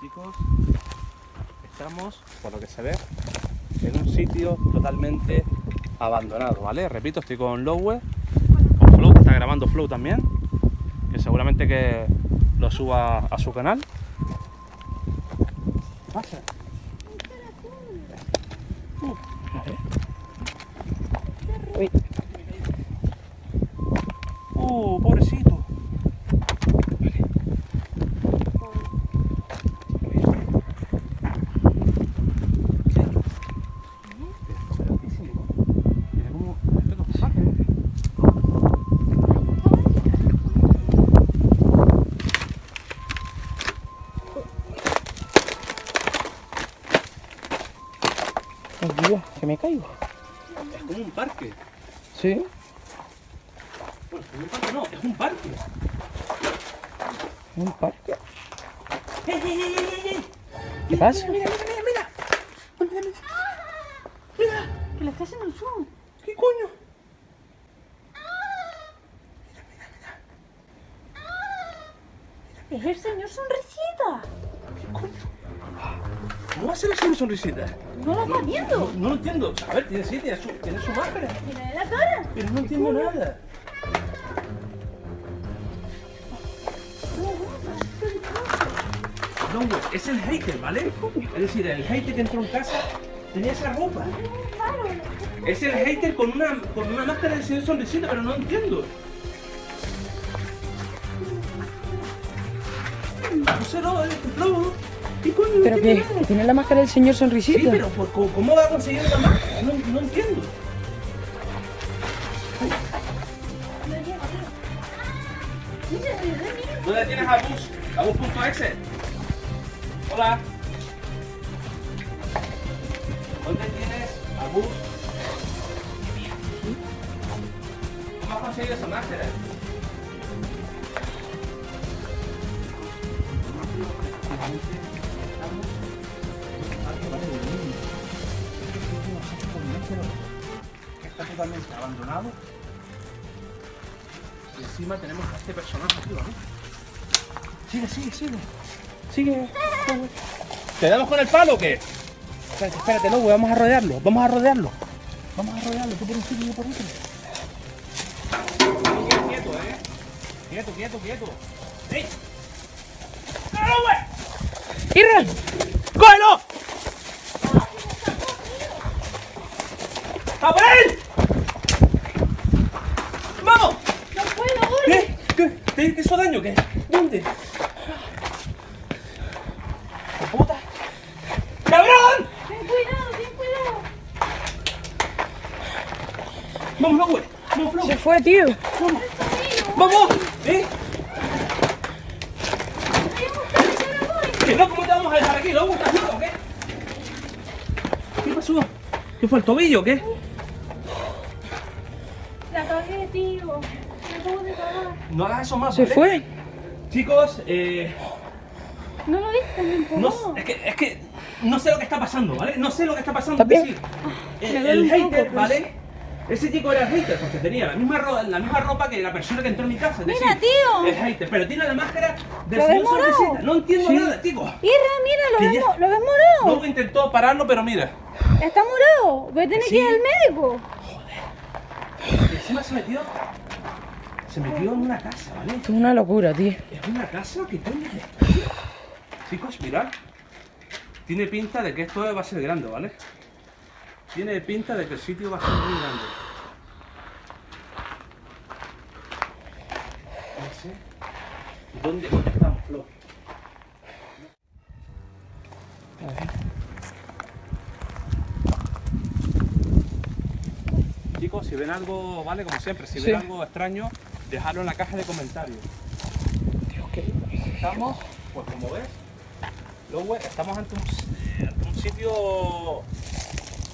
Chicos, estamos, por lo que se ve, en un sitio totalmente abandonado, ¿vale? Repito, estoy con Lowe, con Flow, está grabando Flow también, que seguramente que lo suba a su canal. ¿Qué pasa? Uh, a ver. Uy. Uh, pobrecito. Mira cómo respeto a sus ángeles. Ay, Dios, que me caigo. Es como un parque. Sí. Bueno, es como un parque no, es un parque. Un parque. ¡Ey, ey, ey, ey, ey! ¿Qué pasa? Mira, mira, mira, mira. Mira, mira. Mira, Que le está haciendo un zoom. ¿qué coño? Es el señor sonrisita. ¿Cómo va a ser así sonrisita? No la está viendo. No lo entiendo. A ver, tiene, sí, tiene su, tiene su máscara. Mira la cara. Pero no entiendo nada. No, es el hater, ¿vale? Es decir, el hater que entró en casa tenía esa ropa. Es el hater con una, con una máscara de señor sonrisita, pero no entiendo. No es no. ¿Qué coño? Pero que tiene la máscara del señor sonrisita. Sí, pero ¿por- ¿cómo, cómo va a conseguir esa máscara? No, no entiendo. ¿Dónde tienes a Bus? A Bus.exe. Hola. ¿Dónde tienes a Bus? ¿Cómo has conseguido esa máscara? Totalmente abandonado. Y encima tenemos a este personaje aquí, ¿vale? Sigue, sigue, sigue. Sigue. ¿Te damos con el palo o qué? Espérate, espérate, no, vamos a rodearlo. Vamos a rodearlo. Vamos a rodearlo, tú por un sitio y yo por otro. Quieto, eh. Quieto, quieto, quieto. ¡Ey! ¡No, güey! ¡Irra! ¡Cógelo! ¡A por él! ¡Vamos! No puedo, ¿Qué? ¿Qué? ¿Te, te hizo daño? ¿Qué? ¿Dónde? ¿Qué puta? ¡Cabrón! Ten cuidado, ten cuidado. ¡Vamos, güey! ¡Vamos, Flo! Se fue, tío. ¡Vamos! ¡Vamos! ¿Eh? ¿Que no? ¿Cómo te vamos a dejar aquí? ¿Lobo? ¿Estás loco o qué? ¿Qué pasó? ¿Qué fue el tobillo o qué? La cagué, tío. Me acabo de cagar. No hagas eso más, Se ¿vale? fue. Chicos, eh, ¿No lo viste? Me empujó. no, es, que, es que no sé lo que está pasando, ¿vale? No sé lo que está pasando. ¿Está bien? Es decir, me el, el hater, pues. ¿vale? Ese chico era hater porque tenía la misma, ro- la misma ropa que la persona que entró en mi casa. es Mira, decir, tío. El hater, pero tiene la máscara de morado. sonrisita. No entiendo Sí. nada, chico. Irra, mira, lo Que ves, ya- lo ves morado. Luego intentó pararlo, pero mira. Está morado. Voy a tener Sí. que ir al médico. Y encima se metió. Se metió en una casa, ¿vale? Esto es una locura, tío. ¿Es una casa? ¿Qué coño es esto? Chicos, mirad. Tiene pinta de que esto va a ser grande, ¿vale? Tiene pinta de que el sitio va a ser muy grande. No sé. ¿Dónde estamos, Flo? A ver. Chicos, si ven algo, ¿vale? Como siempre, si Sí. ven algo extraño, dejadlo en la caja de comentarios. Dios, qué... Estamos, pues como ves, luego estamos ante un, eh, ante un sitio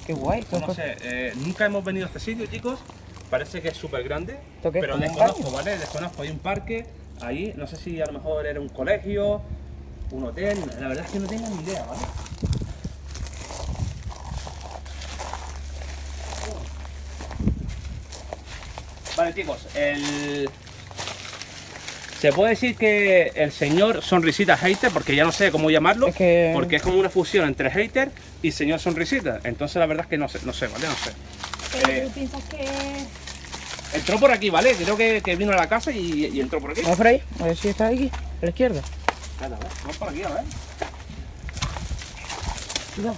Qué guay. No sé, eh, nunca hemos venido a este sitio, chicos. Parece que es súper grande, ¿Esto qué es, pero desconozco? ¿vale? Desconozco. Hay un parque ahí, no sé si a lo mejor era un colegio, un hotel, la verdad es que no tengo ni idea, ¿vale? Vale, chicos, el... Se puede decir que el señor Sonrisita Hater, porque ya no sé cómo llamarlo, Es que- porque es como una fusión entre hater y señor Sonrisita. Entonces la verdad es que no sé, no sé, ¿vale? No sé. Pero Eh. tú piensas que... Entró por aquí, ¿vale? Creo que, que vino a la casa y, y entró por aquí. Vamos por ahí, a ver si está aquí, a la izquierda. Vamos por aquí, a ver. Cuidado.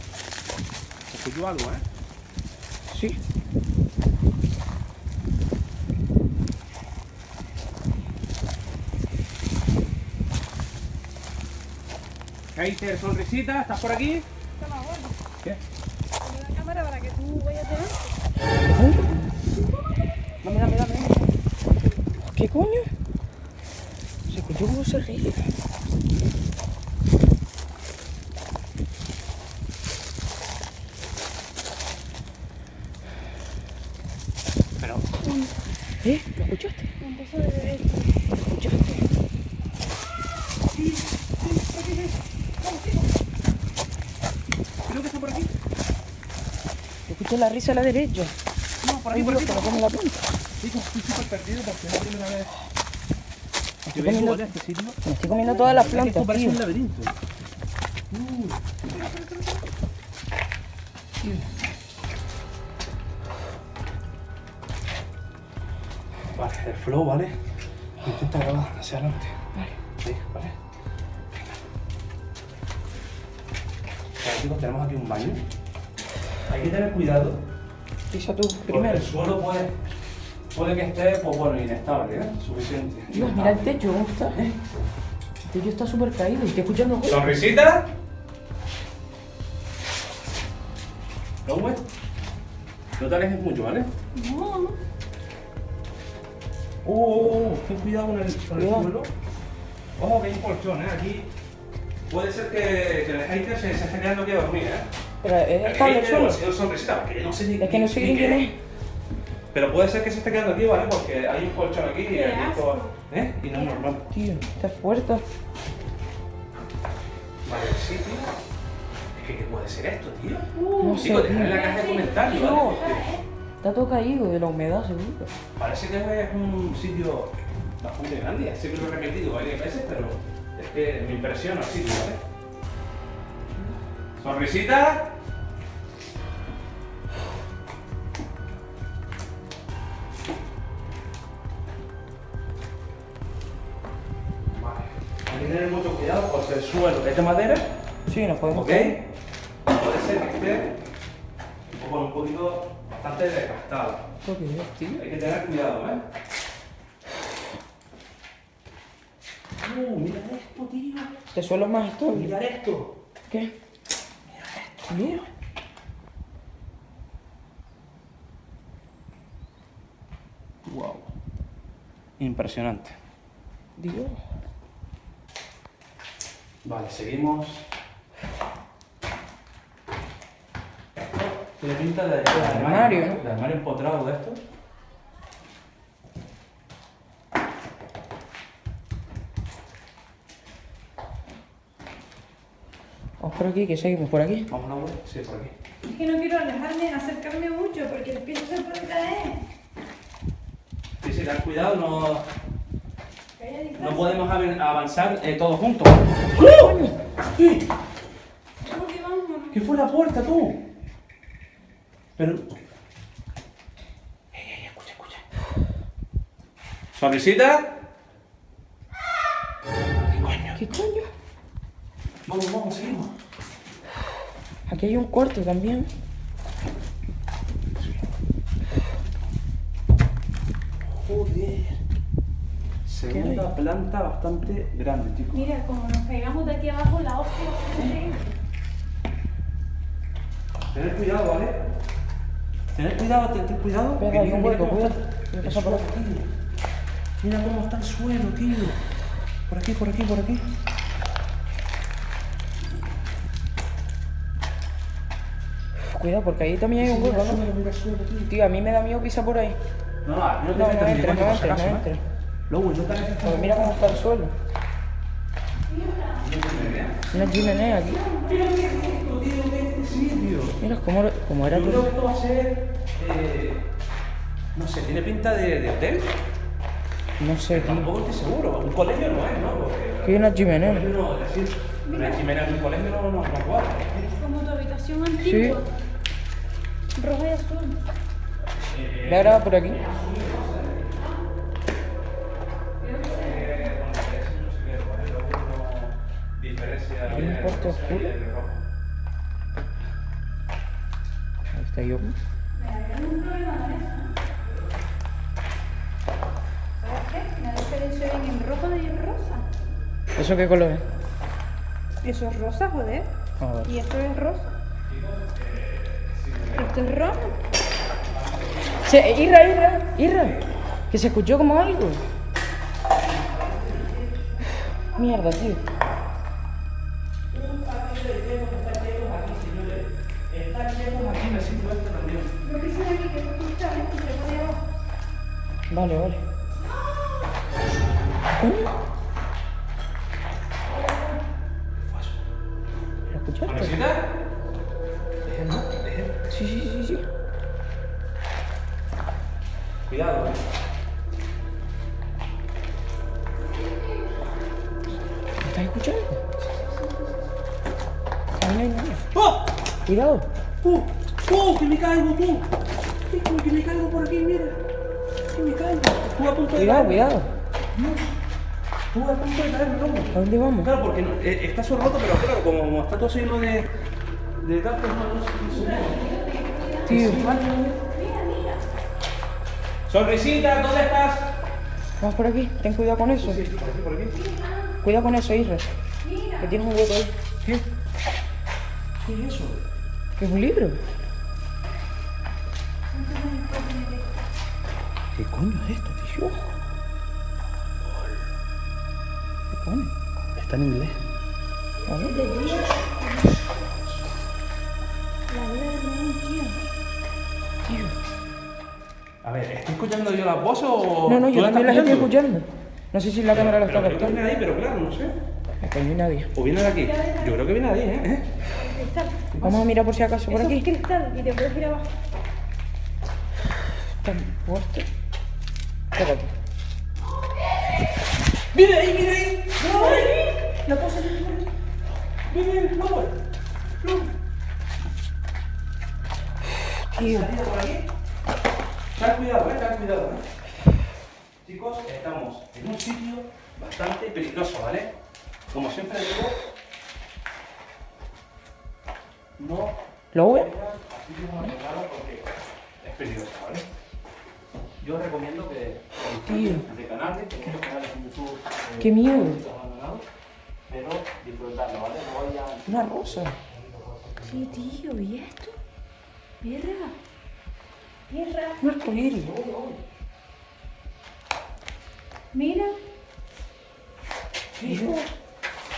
Se escuchó algo, ¿eh? Sí. Hater Sonrisita, ¿estás por aquí? Toma, bueno. ¿Qué? Pon la cámara para que tú vayas delante. Dame, dame, dame. ¿Qué coño? Se escuchó como se ríe. Pero, ¿Eh? ¿Lo escuchaste? Empezó de derecho. ¿Lo escuchaste? creo que está por aquí. Escuché la risa a la derecha. No, por aquí, por aquí. no pone la punta. Chicos, estoy súper perdido porque es la primera vez que Estoy comiendo, este me estoy comiendo todas las que esto plantas, parece un laberinto. Vale, el flow, ¿vale? Intenta grabar hacia adelante. Vale. Sí, vale. Vale, chicos, tenemos aquí un baño. Hay que tener cuidado. Pisa tú Porque primero. el suelo puede, puede que esté, pues bueno, inestable, ¿eh? Suficiente. Dios, mira el techo, ¿cómo está? El techo está súper caído estoy escuchando. ¿Sonrisita? ¿No, güey? No te alejes mucho, ¿vale? No. Oh, oh, oh, ten cuidado con el, con el suelo. Ojo que hay un colchón, ¿eh? Aquí puede ser que, que el hater se, se esté quedando aquí a dormir, ¿eh? Pero es estable el suelo. no sé ni Es que no sé ni ni quién qué es. Pero puede ser que se esté quedando aquí, ¿vale? Porque hay un colchón aquí y aquí todo- ¿Eh? Y no es normal. Tío, esta puerta. Vale, sí, tío. Es que, ¿qué puede ser esto, tío? No sé, en la caja de comentarios, ¿vale? No. Está todo caído de la humedad, seguro. Parece que es un sitio bastante grande. Que lo he repetido varias veces, pero es que me impresiona el sitio, ¿vale? ¿Sonrisita? Suelo es de madera, Sí, nos podemos ¿ok? caer. Puede ser que esté un poco, un poquito bastante desgastado. ¿Por qué, tío? Hay que tener cuidado, ¿eh? Uh, mira esto, tío. Este suelo es más estable. Mira esto. ¿Qué? Mira. Wow. Impresionante. Dios. Vale, seguimos. Tiene pinta de, de armario, ¿no? De armario empotrado de esto. Vamos por aquí, que seguimos por aquí. Vamos a la web. Sí, por aquí. Es que no quiero alejarme, acercarme mucho porque el piso se puede caer. Sí, sí, ten cuidado, no, no podemos avanzar eh, todos juntos. ¿Qué fue la puerta, tú? Pero. Ey, ey, escucha, escucha. ¿Sonrisita? ¿Qué coño? ¿Qué coño? Vamos, vamos, seguimos. Aquí hay un cuarto también. Joder. Segunda planta bastante grande, chicos. Mira, como nos pegamos de aquí abajo, la hostia. Tened cuidado, ¿vale? Tened cuidado, tened cuidado. Que Voy. Mira cómo está el suelo, tío. Por aquí, por aquí, por aquí. Cuidado, porque ahí también hay un hueco, ¿no? tío. A mí me da miedo pisar por ahí. No, no, no te No, no no entres, acaso, no ¿eh? entres. Luego, no te metas Porque mira cómo está el suelo. Una chimenea aquí. Mira cómo, cómo era Yo creo que esto va a ser. eh, no sé, tiene pinta de, de hotel. No sé, tío. Tampoco estoy seguro. Un colegio no es, ¿no? Porque Que hay una un chimenea. no, es decir, una chimenea en un colegio no, no, no cuadra. Como tu habitación antigua. Roja y azul. ¿La graba por aquí? ¿Hay un cuarto oscuro? Ahí está yo. Rosa. ¿Eso qué color es? Eso es rosa, joder. A ver. Y esto es rosa. Esto es rojo. Se, Irra, Irra, Irra. Que se escuchó como algo. Mierda, tío. Vale, vale. ¿Lo escuchaste? ¿no? Sí, sí, sí, sí. Cuidado, ¿eh? ¿Me estás escuchando? Ahí no hay nada. ¡Oh! Cuidado. ¡Uh! ¡Uh! ¡Que me caigo, tú! ¡Que, que me caigo por Estuve a punto de Cuidado, cuidado. Estuve a punto de caerme, loco. ¿A dónde vamos? Claro, porque no- eh, está eso roto, pero claro, como está todo lleno de... De no se Tío. Sonrisita, ¿dónde estás? Vamos por aquí. Ten cuidado con eso. por aquí, por aquí. Cuidado con eso, Irra. Que tienes un hueco ahí. ¿Qué? ¿Qué es eso? Que es un libro. ¿Qué coño es esto, tío? ¿Qué pone? Está en inglés. A ver. A ver, ¿estoy escuchando yo las voces o.? No, no, yo también las estoy escuchando. No sé si la cámara lo está captando. viene de ahí, pero claro, no sé. Aquí no hay nadie. ¿O viene de aquí? Yo creo que viene de ahí, ¿eh? Cristal. Vamos a mirar por si acaso por Eso es aquí. cristal y te puedes ir abajo. Está muerto. Espérate. ¡Viene ahí, viene ahí! Lo puse en el ¡Viene ahí! ¡Vamos! Tío. ¿Salida por aquí? Ten cuidado, eh, ten cuidado, eh. Chicos, estamos en un sitio bastante peligroso, ¿vale? Como siempre digo, no ¿Lo ve? vengan a sitios abandonados porque es peligroso, ¿vale? Yo recomiendo que de canales, que muchos canales en YouTube eh, Qué miedo. pero disfrutarlo, ¿vale? No vayan Una rosa. Sí, tío, ¿y esto? Mierda. Mierda. Un arcoíris. Mira. Mira,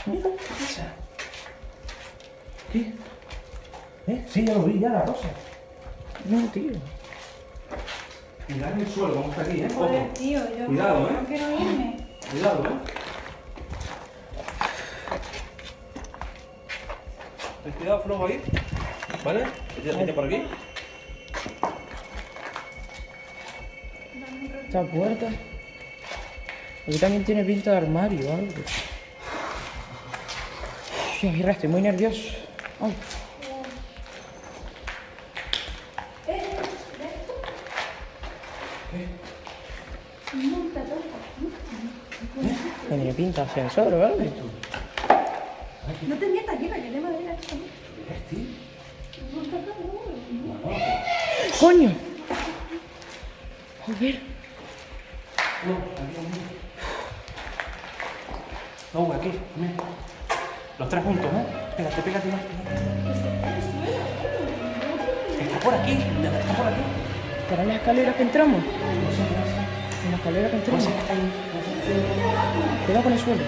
mira. ¿Qué? ¿Eh? Sí, ya lo vi, ya la rosa. No, tío. Mirad en el suelo, cómo está aquí, ¿eh? Joder, tío, yo Cuidado, no, ¿eh? no quiero irme. Cuidado, ¿eh? Ten cuidado, flojo ahí. ¿Vale? Vete, vete por aquí. Esta puerta. Aquí también tiene pinta de armario o algo. Mira, estoy muy nervioso. Ay, pinta ascensor o algo. No te metas, lleva, que te madera esto. ¿Ves, tío? Monta todo. ¡Coño! Joder. No, aquí, ven. Los tres juntos, ¿eh? Pégate, pégate más. Está por aquí, está por aquí. ¿Para las escaleras que entramos? En la escalera que entramos. Cuidado con el suelo.